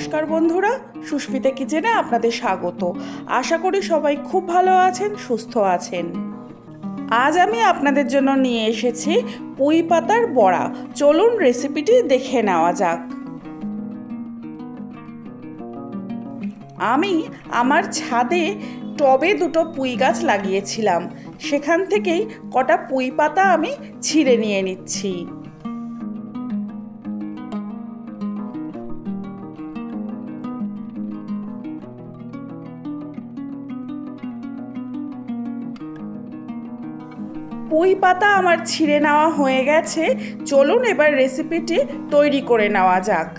নমস্কার বন্ধুরা, সুস্মিতা কিচেনে আপনাদের স্বাগত। আশা করি সবাই খুব ভালো আছেন, সুস্থ আছেন। আজ আমি আপনাদের জন্য নিয়ে এসেছি পুঁই পাতার বড়া। চলুন রেসিপিটি দেখে নেওয়া যাক। আমি আমার ছাদে টবে দুটো পুঁই গাছ লাগিয়েছিলাম। সেখান থেকেই কটা পুঁই পাতা আমি ছিঁড়ে নিয়ে নিচ্ছি। পুঁই পাতা আমার ছিঁড়ে নেওয়া হয়ে গেছে। চলুন এবার রেসিপিটি তৈরি করে নেওয়া যাক।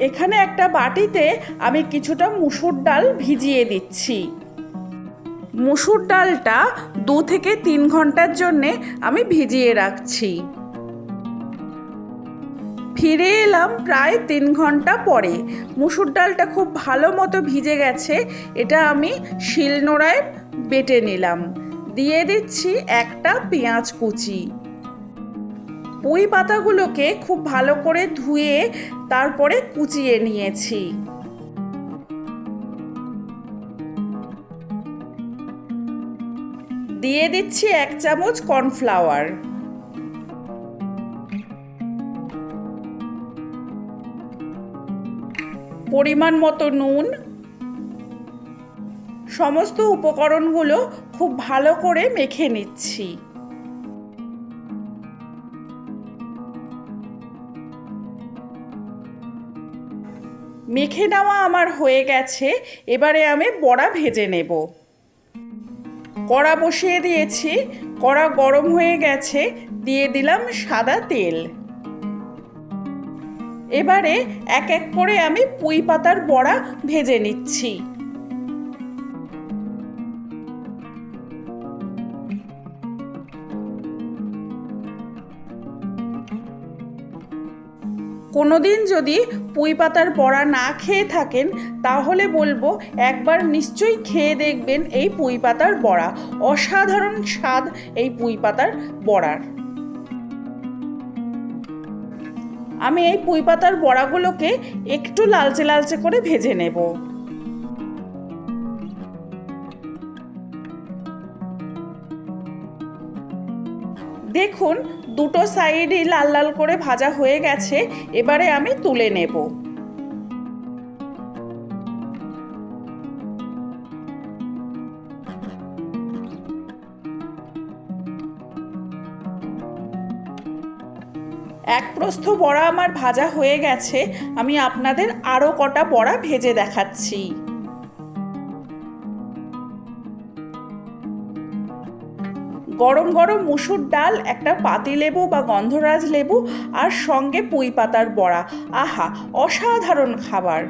এখানে একটা বাটিতে আমি কিছুটা মুসুর ডাল ভিজিয়ে দিচ্ছি। মুসুর ডালটা দু থেকে তিন ঘণ্টার জন্যে আমি ভিজিয়ে রাখছি। ফিরে এলাম প্রায় তিন ঘণ্টা পরে। মুসুর ডালটা খুব ভালো মতো ভিজে গেছে। এটা আমি শিলনোড়ায় বেটে নিলাম। দিয়ে দিচ্ছি একটা পেঁয়াজ কুচি। পুঁই পাতাগুলোকে খুব ভালো করে ধুয়ে তারপরে কুচিয়ে নিয়েছি। দিয়ে দিচ্ছি এক চামচ কর্নফ্লাওয়ার। পরিমাণ মতো নুন সমস্ত উপকরণগুলো খুব ভালো করে মেখে নিচ্ছি। মেখে নেওয়া আমার হয়ে গেছে, এবারে আমি বড়া ভেজে নেব। কড়া বসিয়ে দিয়েছি, কড়া গরম হয়ে গেছে, দিয়ে দিলাম সাদা তেল। এবারে এক এক করে আমি পুঁই পাতার বড়া ভেজে নিচ্ছি। কোনোদিন যদি পুঁই পাতার পড়া না খেয়ে থাকেন, তাহলে বলব একবার নিশ্চয়ই খেয়ে দেখবেন এই পুঁই পাতার বড়া। অসাধারণ স্বাদ এই পুঁই পাতার বড়ার। আমি এই পুঁই পাতার বড়াগুলোকে একটু লালচে লালচে করে ভেজে নেব। দেখুন, দুটো সাইডই লাল লাল করে ভাজা হয়ে গেছে, এবারে আমি তুলে নেব। এক প্রস্থ বড়া আমার ভাজা হয়ে গেছে, আমি আপনাদের আরও কটা বড়া ভেজে দেখাচ্ছি। গরম গরম মুসুর ডাল, একটা পাতি লেবু বা গন্ধরাজ লেবু আর সঙ্গে পুঁই পাতার বড়া। আহা, অসাধারণ খাবার।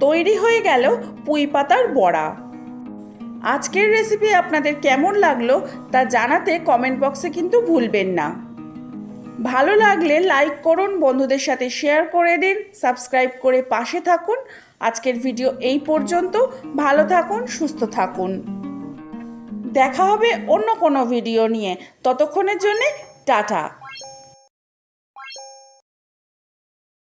তৈরি হয়ে গেল পুঁই পাতার বড়া। আজকের রেসিপি আপনাদের কেমন লাগল তা জানাতে কমেন্ট বক্সে কিন্তু ভুলবেন না। ভালো লাগলে লাইক করুন, বন্ধুদের সাথে শেয়ার করে দিন সাবস্ক্রাইব করে পাশে থাকুন। আজকের ভিডিও এই পর্যন্ত। ভালো থাকুন, সুস্থ থাকুন। দেখা হবে অন্য কোনো ভিডিও নিয়ে। ততক্ষণের জন্যে টাটা।